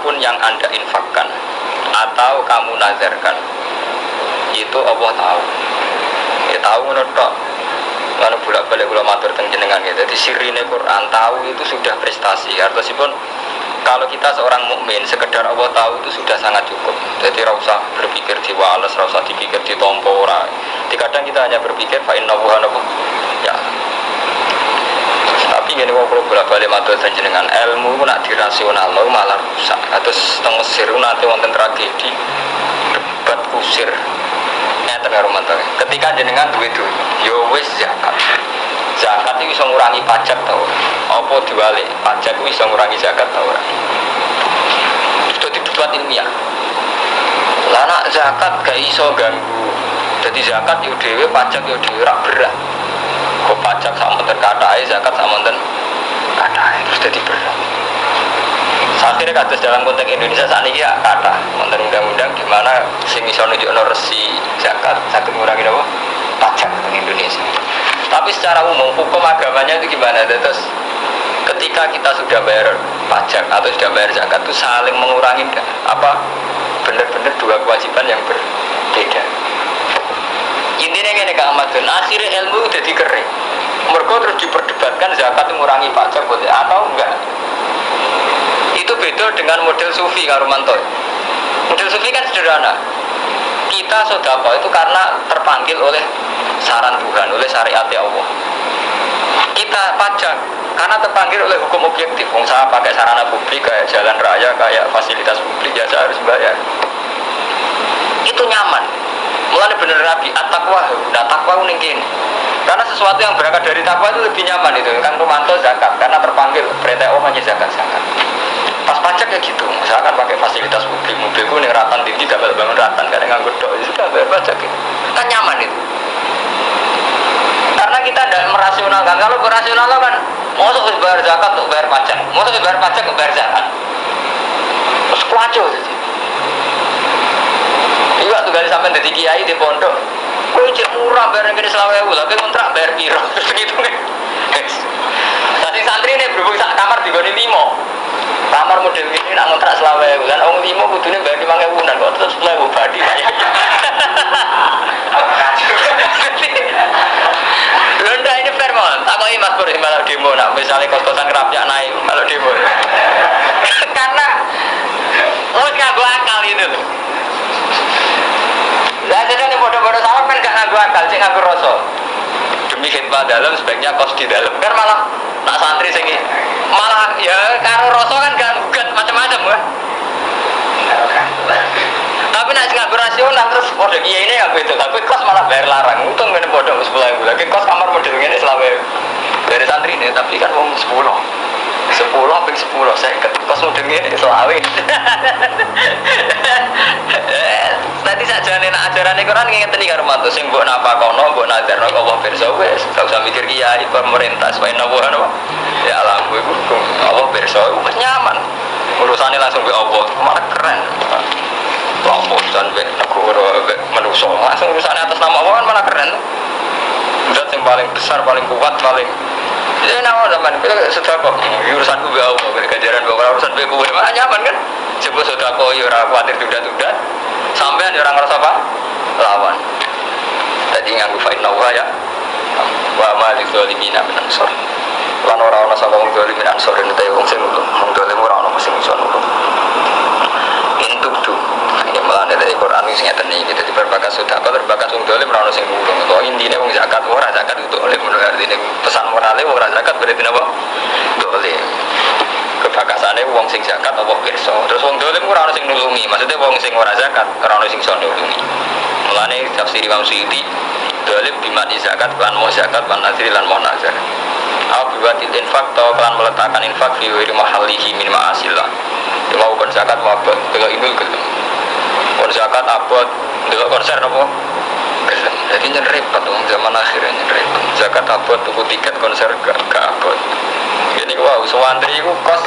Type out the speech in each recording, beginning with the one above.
apa pun yang anda infakkan atau kamu nazarkan itu Allah tahu ya tahu menurut Lalu bolak balik kalau matur jenengan ya. Jadi sirine Quran tahu itu sudah prestasi. Artinya pun kalau kita seorang mukmin sekedar Allah tahu itu sudah sangat cukup. Jadi rasa berpikir di wales, rasa dipikir di tompo ora. Kadang kita hanya berpikir fa inna ya. Gini kok kalau bolak balik matur jenengan ilmu nak dirasional lo malah rusak. Atau setengah Mesir nanti wonten tragedi debat kusir tengah rumah tangga. Ketika jenengan duit duit, yo wis zakat. Zakat itu bisa ngurangi pajak tau. Apa diwali? Pajak itu bisa ngurangi zakat tau? Itu dibuat ilmiah. Lana zakat gak iso ganggu. Jadi zakat yo dewe, pajak yo dewe rak berat. Kok pajak sama terkatai, zakat sama ten katai terus jadi berat. Akhirnya kados dalam konteks Indonesia saat ini ya kata konten undang-undang di mana sing iso nunjukno resi zakat sakit ngurangi apa pajak di Indonesia. Tapi secara umum hukum agamanya itu gimana? Terus ketika kita sudah bayar pajak atau sudah bayar zakat itu saling mengurangi apa benar-benar dua kewajiban yang berbeda. Intinya ini Kak Ahmad akhirnya ilmu udah dikering. Mereka terus diperdebatkan zakat mengurangi pajak atau enggak beda dengan model sufi Karumanto model sufi kan sederhana. Kita sodako itu karena terpanggil oleh saran Tuhan oleh syariat Allah. Kita pajak karena terpanggil oleh hukum objektif. Wong pakai sarana publik kayak jalan raya kayak fasilitas publik ya saya harus bayar. Itu nyaman. Mulai bener nabi at-taqwa nah takwa ini karena sesuatu yang berangkat dari takwa itu lebih nyaman itu kan Romanto zakat karena terpanggil perintah Allah hanya zakat zakat pas pajak ya gitu. Misalkan pakai fasilitas publik. Mobilku nih ratan tinggi gak bangun ratan. Karena nganggur dok. Itu sudah bayar pajak gitu. kan nyaman itu. Karena kita tidak merasionalkan. Kalau berasional kan mau harus bayar zakat untuk bayar pajak. Mau harus bayar pajak untuk bayar zakat. Terus kuaco jadi iya tuh kali sampai dari kiai di pondok cek murah bayar yang selawe tapi kontrak bayar piro? Terus gitu ini berhubung sak kamar di limo. Kamar model ini nak ngontrak ya kan? Orang lima kudunya bayar lima wunan kok terus selawe badi Lunda ini fair mon, aku ini mas Boris malah demo. Nak misalnya kos-kosan kerapnya naik malah demo. Karena nggak ngaku akal itu lah jadi ini bodoh-bodoh salah kan gak ngaku akal, sih ngaku rosok demi khidmat dalam sebaiknya kos di dalam. Kan malah nak santri sing malah ya karo rasa kan gak gugat macam-macam kan tapi nak nggak rasional terus kode kiai ini apa itu tapi kos malah bayar larang. Untung kan bodoh sepuluh ribu lagi kos kamar model ini selama dari santri ini tapi kan mau sepuluh. Sepuluh sampai sepuluh. Saya ikut kos model ini selawe. Tadi saja nih ajaran ini Quran nginget nih karo mantu. Sing mbok napa kono mbok nazar no Allah pirsa wis gak usah mikir kiai pemerintah supaya nopo apa? Ya alam gue Allah pirsa wis nyaman. Urusannya langsung be Allah. Malah keren. Dan be negara be manusia. Langsung urusannya atas nama Allah kan malah keren. Tuh yang paling besar paling kuat paling Ya nama zaman kita sudah kok urusan gue Allah kejaran bawa urusan gue gue mah nyaman kan? Sebut sudah kok ya orang khawatir tunda-tunda sampai ada orang ngerasa apa? Lawan. Jadi nganggu fa'in nawa ya wa ma li dzalimin min ansor lan ora ana sapa wong dzalimin ansor nek ta wong sing wong dzalim ora ana sing iso nulung intuk tu ya melane dari Quran ini ngeten iki dadi berbakat sedekah berbakat wong dzalim ora ana sing nulung to intine wong zakat ora zakat itu oleh menurut pesan morale ora zakat berarti napa? Dolim kebakasannya wong sing zakat terus wong dolim ora ana sing nulungi. Maksudnya wong sing ora zakat ora ana sing iso nulungi. Mulane tafsir Imam dolim bimani zakat lan mau zakat lan nazri lan mau nazar. Au biwatil infak atau kelan meletakkan infak fi wiri mahalihi min ma'asillah. Ya mau kon zakat mau abot dengan indul gelem kon zakat abot dengan konser apa jadi nyerepet dong zaman akhirnya nyerepet zakat abot tuku tiket konser gak, gak abot. Ini wow sewantri itu kos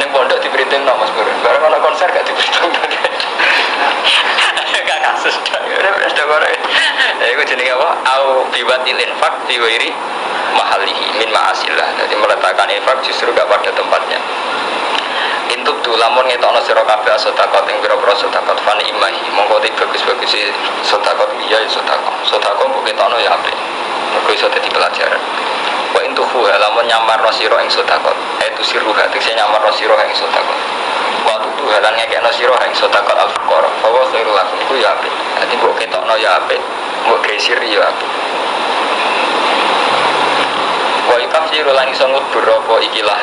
yang pondok diberitain no mas barang konser gak diberitain gak kasus udah goreng ya itu jenis apa? Au biwatil infak biwairi mahalihi min ma'asillah. Jadi meletakkan infak justru gak pada tempatnya. Intuk tubudu lamun ngetokno sira kabeh sedekah ing pira-pira sedekah fan imahi. Mongko te bagus-bagus sedekah iya ya sedekah. Sedekah mbok ketokno ya apik. Mergo iso dadi pelajaran. Wa intuhu lamun nyamar sira ing sedekah. Itu siruha tekse nyamar sira ing sedekah. Waktu tuh halan ngekekno sira ing sedekah al fuqara bahwa khairul lakum ku ya apik dadi mbok ketokno ya apik. Mbok gesir ya apik. Wa yukafiru lan iso ngubur apa ikilah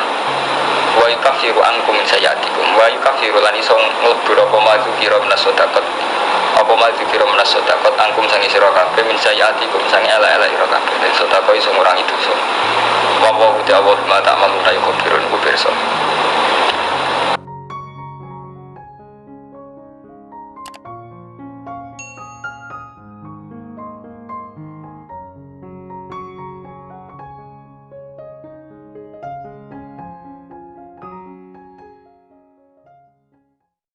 wa yukafiru angkum sayatikum. Wa yukafiru lan iso ngubur apa maju kira minas sodakot apa maju kira minas sodakot angkum sangi sira kabeh min sayatikum sangi ala-ala sira kabeh. Dan sodakot iso ngurangi dosa. Wa wa Allah ma ta'maluna yukubirun ku pirsa